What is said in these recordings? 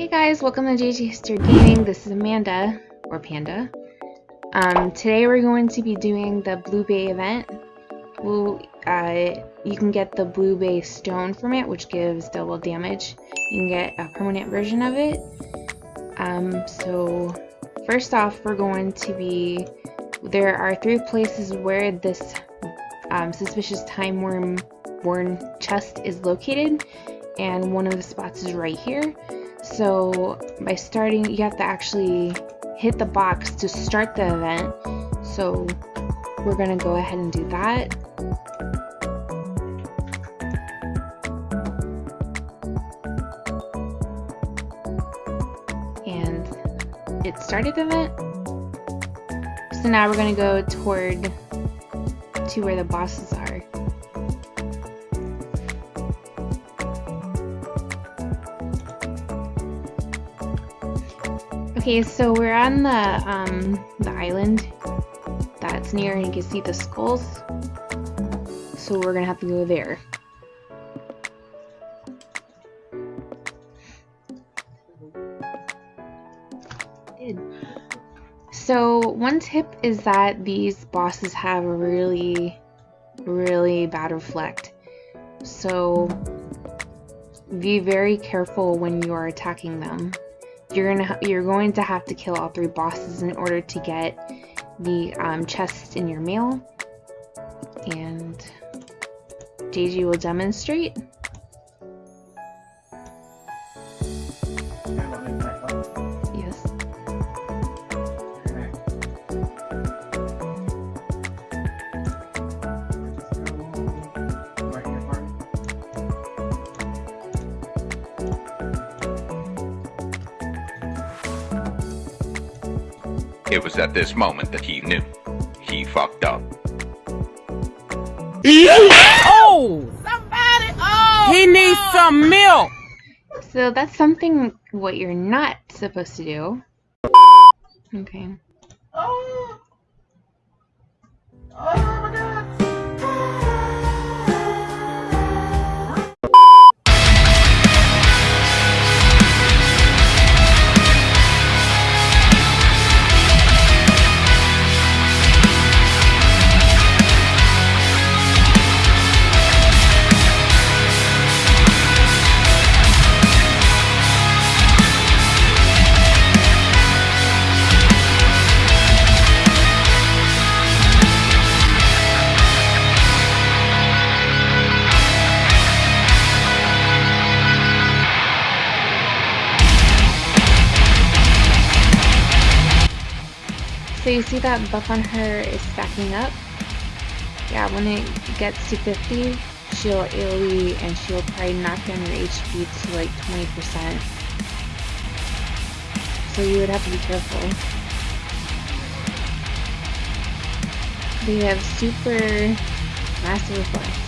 Hey guys, welcome to JJ History Gaming. This is Amanda, or Panda. Um, today we're going to be doing the Blue Bay event. Well, uh, you can get the Blue Bay Stone from it, which gives double damage. You can get a permanent version of it. Um, so, first off, we're going to be... There are three places where this um, suspicious time worm worn chest is located, and one of the spots is right here. So by starting, you have to actually hit the box to start the event. So we're gonna go ahead and do that. And it started the event. So now we're gonna go toward to where the bosses are. Okay, so we're on the um, the island that's near, and you can see the skulls. So we're gonna have to go there. So one tip is that these bosses have a really, really bad reflect. So be very careful when you are attacking them you're gonna you're going to have to kill all three bosses in order to get the um, chest in your mail. And JG will demonstrate It was at this moment that he knew. He fucked up. oh! Somebody! Oh! He needs some milk! So that's something what you're not supposed to do. Okay. Oh! Oh! So you see that buff on her is stacking up? Yeah, when it gets to 50, she'll AoE and she'll probably knock down your HP to like 20%. So you would have to be careful. They have super massive reflex.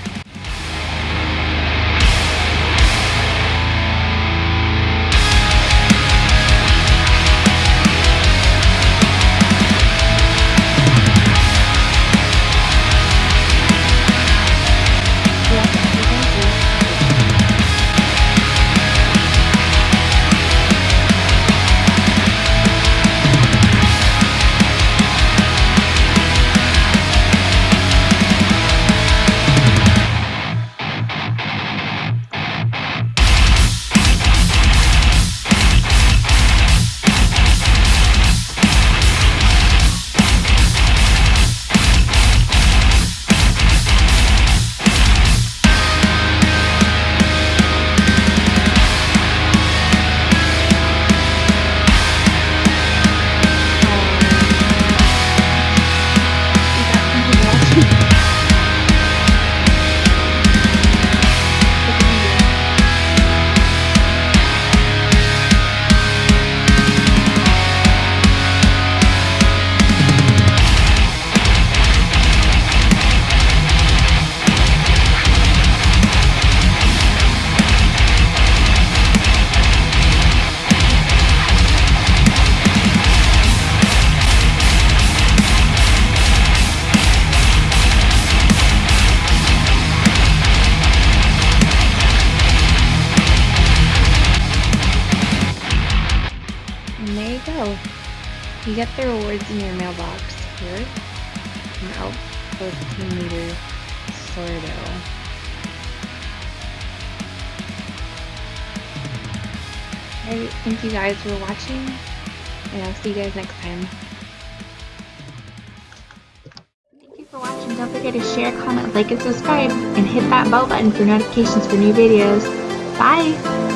You get the rewards in your mailbox here from Outpost Team Leader Sordo. Alright, thank you guys for watching, and I'll see you guys next time. Thank you for watching. Don't forget to share, comment, like, and subscribe, and hit that bell button for notifications for new videos. Bye!